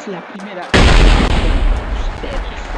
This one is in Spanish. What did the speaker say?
es la primera vez que ustedes.